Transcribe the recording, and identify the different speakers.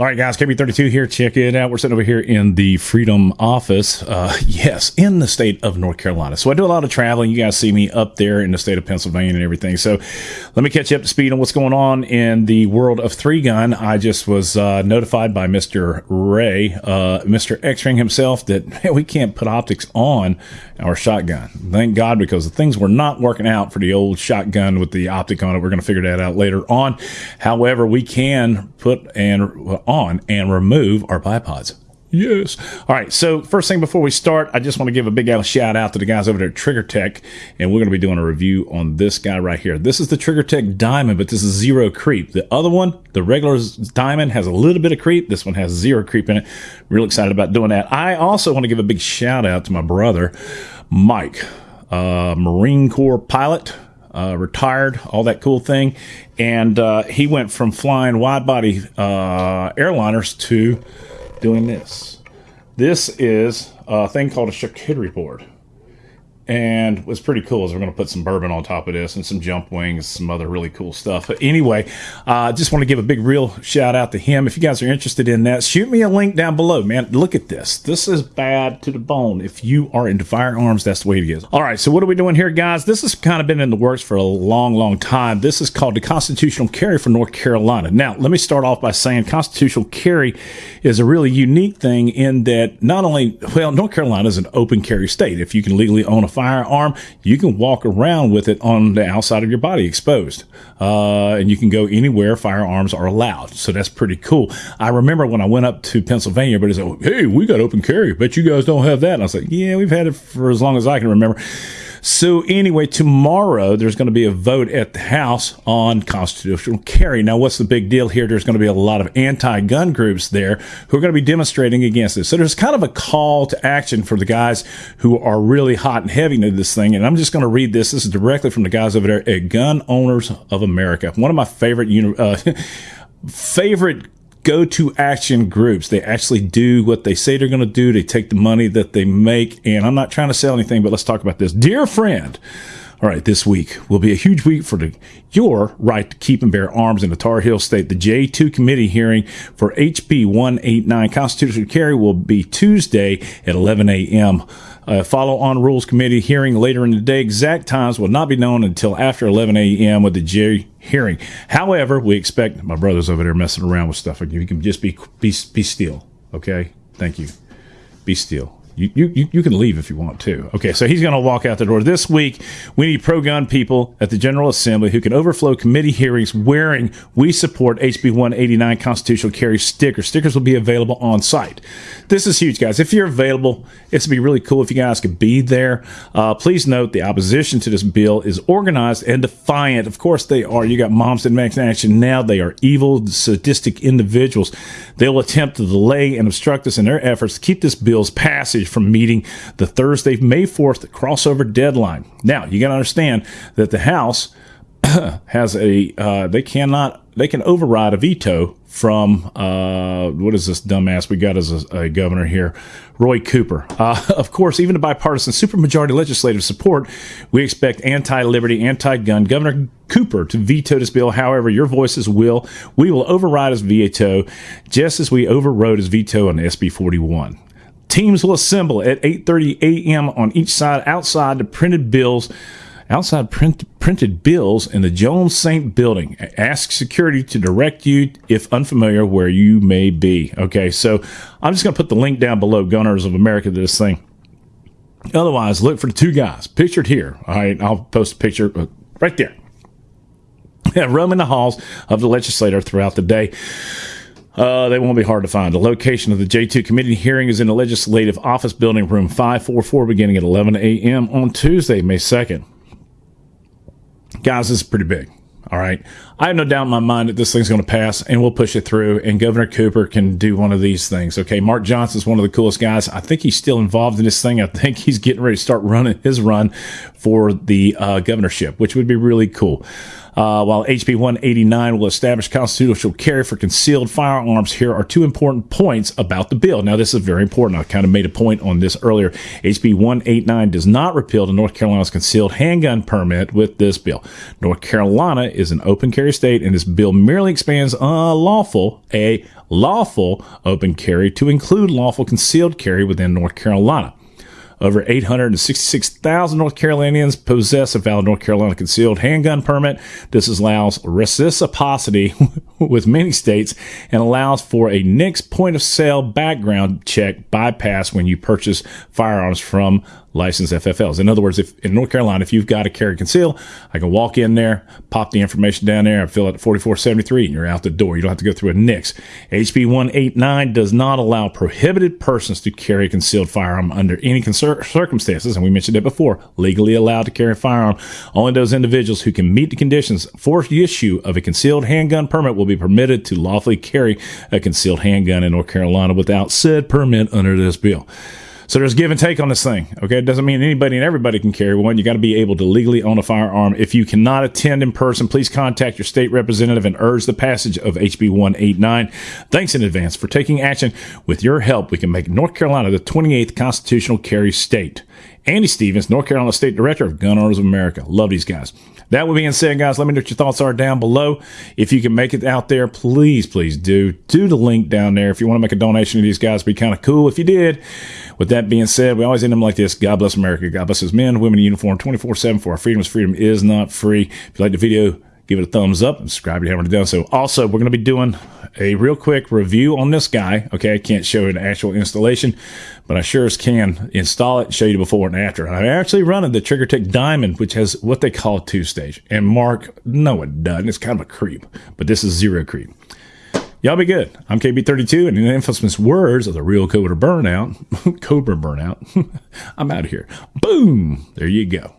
Speaker 1: All right, guys, KB32 here. Check it out. We're sitting over here in the Freedom office. Uh, yes, in the state of North Carolina. So I do a lot of traveling. You guys see me up there in the state of Pennsylvania and everything. So let me catch you up to speed on what's going on in the world of three gun. I just was uh, notified by Mr. Ray, uh, Mr. X-Ring himself, that man, we can't put optics on our shotgun. Thank God, because the things were not working out for the old shotgun with the optic on it. We're going to figure that out later on. However, we can put and on and remove our bipods. Yes. All right. So first thing before we start, I just want to give a big shout out to the guys over there at Trigger Tech, and we're going to be doing a review on this guy right here. This is the Trigger Tech Diamond, but this is zero creep. The other one, the regular Diamond, has a little bit of creep. This one has zero creep in it. Real excited about doing that. I also want to give a big shout out to my brother, Mike, uh, Marine Corps pilot uh, retired, all that cool thing. And uh, he went from flying wide body uh, airliners to doing this. This is a thing called a charcuterie board and what's pretty cool is we're going to put some bourbon on top of this and some jump wings, some other really cool stuff. But anyway, I uh, just want to give a big real shout out to him. If you guys are interested in that, shoot me a link down below, man. Look at this. This is bad to the bone. If you are into firearms, that's the way it is. All right, so what are we doing here, guys? This has kind of been in the works for a long, long time. This is called the constitutional carry for North Carolina. Now, let me start off by saying constitutional carry is a really unique thing in that not only, well, North Carolina is an open carry state. If you can legally own a firearm, you can walk around with it on the outside of your body exposed. Uh, and you can go anywhere firearms are allowed. So that's pretty cool. I remember when I went up to Pennsylvania, but he said, Hey, we got open carry. but you guys don't have that. And I was like, Yeah, we've had it for as long as I can remember. So anyway, tomorrow there's going to be a vote at the House on constitutional carry. Now, what's the big deal here? There's going to be a lot of anti-gun groups there who are going to be demonstrating against this. So there's kind of a call to action for the guys who are really hot and heavy into this thing. And I'm just going to read this. This is directly from the guys over there at Gun Owners of America. One of my favorite uh, favorite go to action groups. They actually do what they say they're going to do. They take the money that they make. And I'm not trying to sell anything, but let's talk about this. Dear friend, all right, this week will be a huge week for the, your right to keep and bear arms in the Tar Heel State. The J2 committee hearing for HB 189 constitutional carry will be Tuesday at 11 a.m. Uh, follow on rules committee hearing later in the day. Exact times will not be known until after 11 a.m. with the J hearing. However, we expect my brothers over there messing around with stuff. You can just be be be still. Okay, thank you. Be still. You, you, you can leave if you want to. Okay, so he's going to walk out the door. This week, we need pro gun people at the General Assembly who can overflow committee hearings wearing We Support HB 189 Constitutional Carry stickers. Stickers will be available on site. This is huge, guys. If you're available, it's going to be really cool if you guys could be there. Uh, please note the opposition to this bill is organized and defiant. Of course, they are. You got moms in action now. They are evil, sadistic individuals. They will attempt to delay and obstruct us in their efforts to keep this bill's passage from meeting the Thursday, May 4th crossover deadline. Now, you got to understand that the House has a, uh, they cannot, they can override a veto from, uh, what is this dumbass we got as a, a governor here? Roy Cooper. Uh, of course, even a bipartisan supermajority legislative support, we expect anti-liberty, anti-gun Governor Cooper to veto this bill. However, your voices will, we will override his veto, just as we overrode his veto on SB 41. Teams will assemble at 8:30 a.m. on each side outside the printed bills outside print, printed bills in the Jones Street building. Ask security to direct you if unfamiliar where you may be. Okay, so I'm just going to put the link down below, Gun Owners of America, to this thing. Otherwise, look for the two guys pictured here. All right, I'll post a picture uh, right there. Roaming the halls of the legislature throughout the day. Uh, they won't be hard to find. The location of the J2 committee hearing is in the Legislative Office Building, room 544, beginning at 11 a.m. on Tuesday, May 2nd. Guys, this is pretty big. All right. I have no doubt in my mind that this thing's going to pass and we'll push it through and Governor Cooper can do one of these things. Okay. Mark Johnson's one of the coolest guys. I think he's still involved in this thing. I think he's getting ready to start running his run for the uh, governorship, which would be really cool. Uh, while HB 189 will establish constitutional carry for concealed firearms, here are two important points about the bill. Now, this is very important. I kind of made a point on this earlier. HB 189 does not repeal the North Carolina's concealed handgun permit with this bill. North Carolina is an open carry state, and this bill merely expands uh, lawful, a lawful open carry to include lawful concealed carry within North Carolina. Over 866,000 North Carolinians possess a valid North Carolina concealed handgun permit. This allows reciprocity with many states and allows for a NICS point of sale background check bypass when you purchase firearms from licensed FFLs. In other words, if in North Carolina, if you've got a carry conceal, I can walk in there, pop the information down there, and fill out 4473, and you're out the door. You don't have to go through a NICS. HB 189 does not allow prohibited persons to carry a concealed firearm under any circumstances, and we mentioned it before, legally allowed to carry a firearm. Only those individuals who can meet the conditions for the issue of a concealed handgun permit will be permitted to lawfully carry a concealed handgun in North Carolina without said permit under this bill. So there's give and take on this thing. Okay. It doesn't mean anybody and everybody can carry one. You got to be able to legally own a firearm. If you cannot attend in person, please contact your state representative and urge the passage of HB 189. Thanks in advance for taking action. With your help, we can make North Carolina the 28th constitutional carry state. Andy Stevens, North Carolina State Director of Gun Owners of America. Love these guys. That would being said, guys, let me know what your thoughts are down below. If you can make it out there, please, please do. Do the link down there. If you want to make a donation to these guys, be kind of cool if you did. With that being said, we always end them like this. God bless America. God bless his men, women in uniform 24 7 for our freedoms. Freedom is not free. If you like the video, give it a thumbs up and subscribe if you haven't already done so. Also, we're going to be doing a real quick review on this guy. Okay, I can't show an actual installation, but I sure as can install it show you before and after. I'm actually running the Trigger TriggerTech Diamond, which has what they call two stage. And Mark, no, it doesn't. It's kind of a creep, but this is zero creep. Y'all be good. I'm KB32, and in the infamous words of the real Cobra Burnout, Cobra Burnout, I'm out of here. Boom! There you go.